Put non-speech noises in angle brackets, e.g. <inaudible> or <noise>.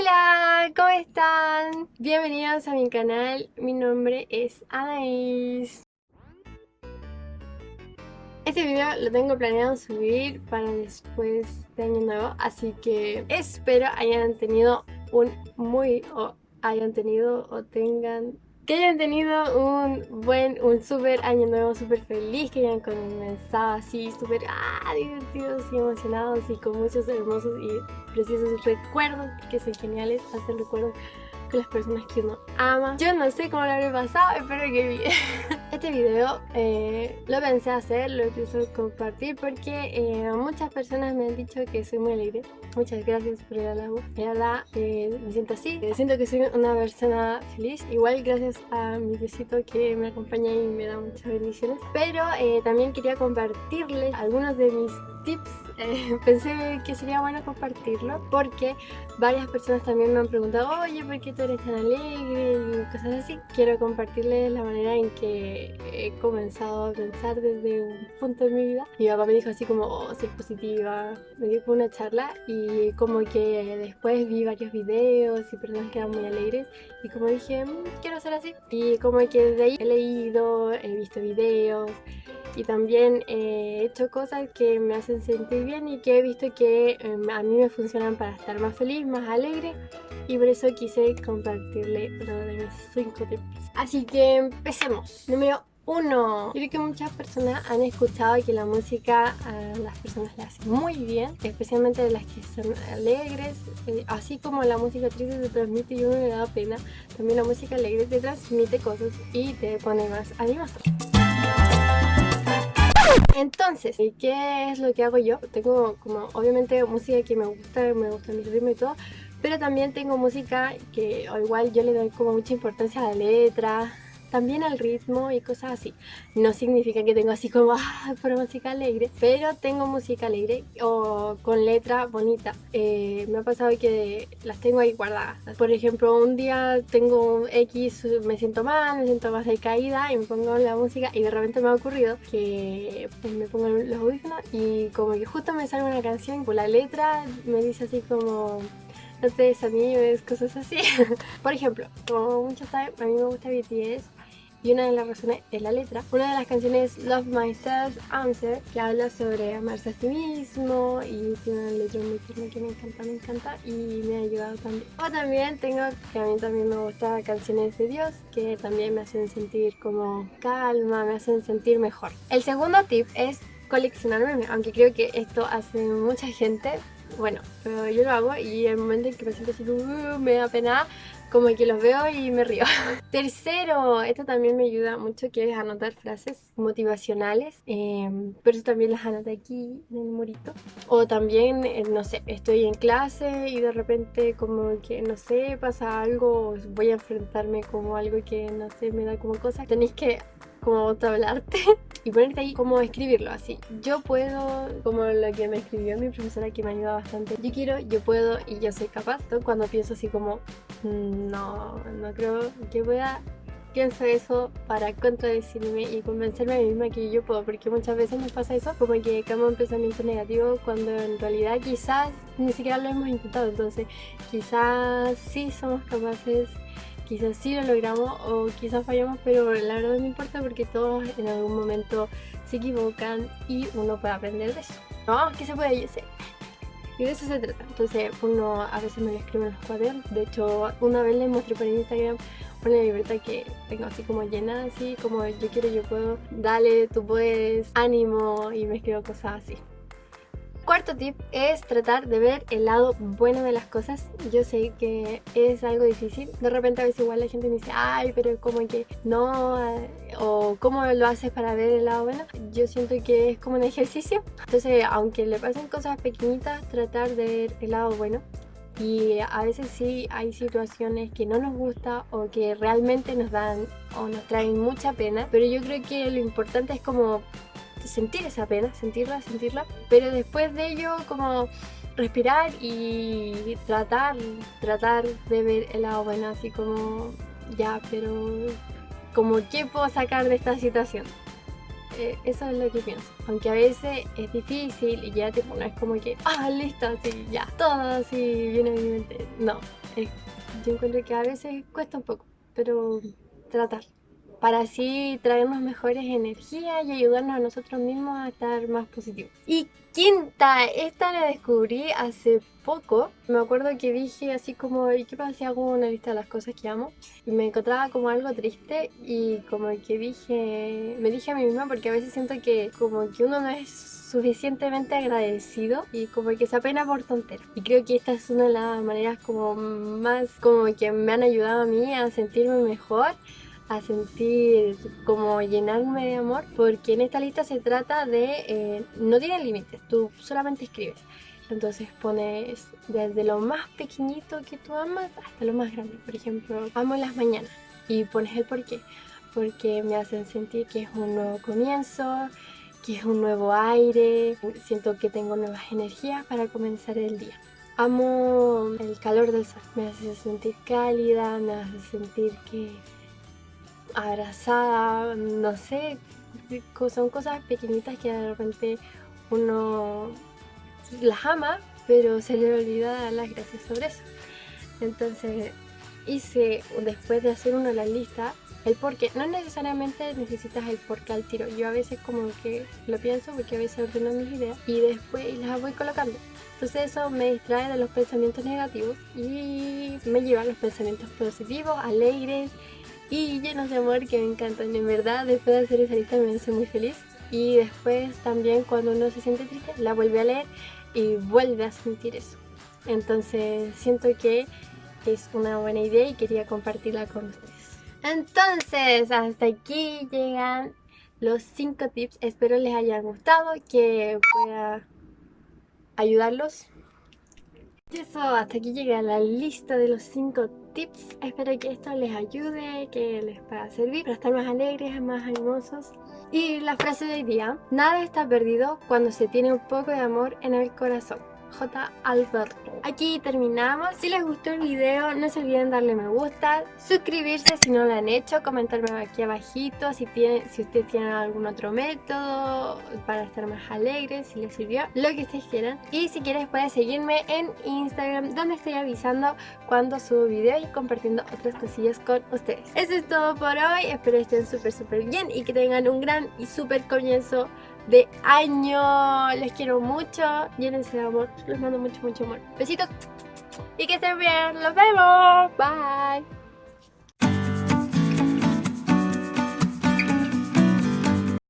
Hola, ¿cómo están? Bienvenidos a mi canal, mi nombre es Anaís Este video lo tengo planeado subir para después de año nuevo Así que espero hayan tenido un muy... o hayan tenido o tengan que hayan tenido un buen, un súper año nuevo, súper feliz, que hayan comenzado así, súper ah, divertidos y emocionados y con muchos hermosos y preciosos recuerdos, que son geniales, hacer recuerdos con las personas que uno ama. Yo no sé cómo lo habré pasado, espero que bien. <laughs> Este video eh, lo pensé hacer, lo pienso compartir porque eh, muchas personas me han dicho que soy muy alegre. Muchas gracias por el halago. La eh, me siento así. siento que soy una persona feliz. Igual gracias a mi besito que me acompaña y me da muchas bendiciones. Pero también quería compartirles algunos de mis tips eh, <laughs> pensé que sería bueno compartirlo porque varias personas también me han preguntado oye, ¿por qué tú eres tan alegre? y cosas así. Quiero compartirles la manera en que he comenzado a pensar desde un punto de mi vida. Mi papá me dijo así como, oh, ser positiva, me dio una charla y como que después vi varios videos y personas que eran muy alegres y como dije, mm, quiero ser así. Y como que desde ahí he leído, he visto videos, y también he hecho cosas que me hacen sentir bien y que he visto que em, a mí me funcionan para estar más feliz, más alegre y por eso quise compartirle uno de mis 5 tips. Así que empecemos. Número 1. Creo que muchas personas han escuchado que la música a las personas le hace muy bien, especialmente las que son alegres, eh, así como la música triste te transmite y uno le da pena, también la música alegre te transmite cosas y te pone más animado. Entonces, ¿qué es lo que hago yo? Tengo como obviamente música que me gusta, me gusta mi ritmo y todo pero también tengo música que igual yo le doy como mucha importancia a la letra también al ritmo y cosas así. No significa que tengo así como <laughs> ah, por música alegre, pero tengo música alegre o con letra bonita. Eh, me ha pasado que las tengo ahí guardadas. Por ejemplo, un día tengo X, me siento mal, me siento más decaída y me pongo la música y de repente me ha ocurrido que pues, me pongo los audífonos y como que justo me sale una canción, por la letra me dice así como no te desanimes, cosas así. <laughs> Por ejemplo, como muchos saben, a mí me gusta BTS y una de las razones es la letra. Una de las canciones Love Myself Answer que habla sobre amarse a sí mismo y tiene una letra muy tierna que me encanta, me encanta y me ha ayudado también. O también tengo que a mí también me gustan canciones de Dios que también me hacen sentir como calma, me hacen sentir mejor. El segundo tip es coleccionar memes, aunque creo que esto hace mucha gente, bueno, yo lo hago y el momento en que me siento así, uh, me da pena, como que los veo y me río. <laughs> Tercero, esto también me ayuda mucho, que es anotar frases motivacionales, em, pero eso también las anoto aquí en el murito. O también, eh, no sé, estoy en clase y de repente como que, no sé, pasa algo, voy a enfrentarme como algo que, no sé, me da como cosas. Tenéis que como hablarte <laughs> y ponerte ahí como escribirlo así. Yo puedo, como lo que me escribió mi profesora que me ayuda bastante. Yo quiero, yo puedo y yo soy capaz. Cuando pienso así como, mm, no, no creo que pueda, pienso eso para contradecirme y convencerme a mí misma que yo puedo, porque muchas veces me pasa eso, como que cambio un pensamiento negativo cuando en realidad quizás ni siquiera lo hemos intentado, entonces quizás sí somos capaces quizás sí lo logramos o quizás fallamos, pero la verdad no importa porque todos en algún momento se equivocan y uno puede aprender de eso. No, que se puede, yo sé. Y de eso se trata. Entonces uno a veces me lo escribe en los cuadernos. De hecho, una vez le mostré por Instagram una libreta que tengo así como llena, así como yo quiero, yo puedo, dale, tú puedes, ánimo y me escribo cosas así. Cuarto tip es tratar de ver el lado bueno de las cosas. Yo sé que es algo difícil. De repente a veces igual la gente me dice, ay, pero como que no, o cómo lo haces para ver el lado bueno. Yo siento que es como un ejercicio. Entonces, aunque le pasen cosas pequeñitas, tratar de ver el lado bueno. Y a veces sí hay situaciones que no nos gusta o que realmente nos dan o nos traen mucha pena. Pero yo creo que lo importante es como sentir esa pena, sentirla, sentirla, pero después de ello como respirar y tratar, tratar de ver el lado bueno, así como ya, pero como qué puedo sacar de esta situación. eh, eso es lo que pienso. Aunque a veces es difícil y ya tipo no es como que, ah, listo, así, ya, todo así viene a mi mente. No, yo encuentro que a veces cuesta un poco, pero tratar para así traernos mejores energías y ayudarnos a nosotros mismos a estar más positivos. Y quinta, esta la descubrí hace poco. Me acuerdo que dije así como, ¿y qué pasa si hago una lista de las cosas que amo? Y me encontraba como algo triste y como que dije, me dije a mí misma porque a veces siento que como que uno no es suficientemente agradecido y como que se apena por tonteras. Y creo que esta es una de las maneras como más como que me han ayudado a mí a sentirme mejor a sentir como llenarme de amor porque en esta lista se trata de eh, no tiene límites tú solamente escribes. Entonces pones desde lo más pequeñito que tú amas hasta lo más grande. Por ejemplo amo las mañanas y pones el por qué porque me hacen sentir que es un nuevo comienzo que es un nuevo aire siento que tengo nuevas energías para comenzar el día. Amo el calor del sol me hace sentir cálida me hace sentir que abrazada, no sé, son cosas pequeñitas que de repente uno las ama, pero se le olvida dar las gracias sobre eso. Entonces hice, después de hacer una de las listas, el por qué. No necesariamente necesitas el por qué al tiro. Yo a veces como que lo pienso porque a veces ordeno mis ideas y después las voy colocando. Entonces eso me distrae de los pensamientos negativos y me lleva a los pensamientos positivos, alegres y llenos de amor que me encantan. En verdad, después de hacer esa lista me hace muy feliz. Y después también cuando uno se siente triste, la vuelve a leer y vuelve a sentir eso. Entonces siento que es una buena idea y quería compartirla con ustedes. Entonces, hasta aquí llegan los 5 tips. Espero les hayan gustado, que pueda ayudarlos y eso, hasta aquí llega la lista de los 5 tips. Espero que esto les ayude, que les pueda servir para estar más alegres, más animosos. Y la frase de hoy día, nada está perdido cuando se tiene un poco de amor en el corazón. J. Alberto. Aquí terminamos. Si les gustó el video, no se olviden darle me gusta, suscribirse si no lo han hecho, comentarme aquí abajito si, tienen, si ustedes tienen algún otro método para estar más alegres, si les sirvió, lo que ustedes quieran. Y si quieres puedes seguirme en Instagram, donde estoy avisando cuando subo videos y compartiendo otras cosillas con ustedes. Eso es todo por hoy, espero estén súper súper bien y que tengan un gran y súper comienzo de año. Les quiero mucho. Llénense de amor. Les mando mucho, mucho amor. Besitos. Y que estén bien. Los vemos. Bye.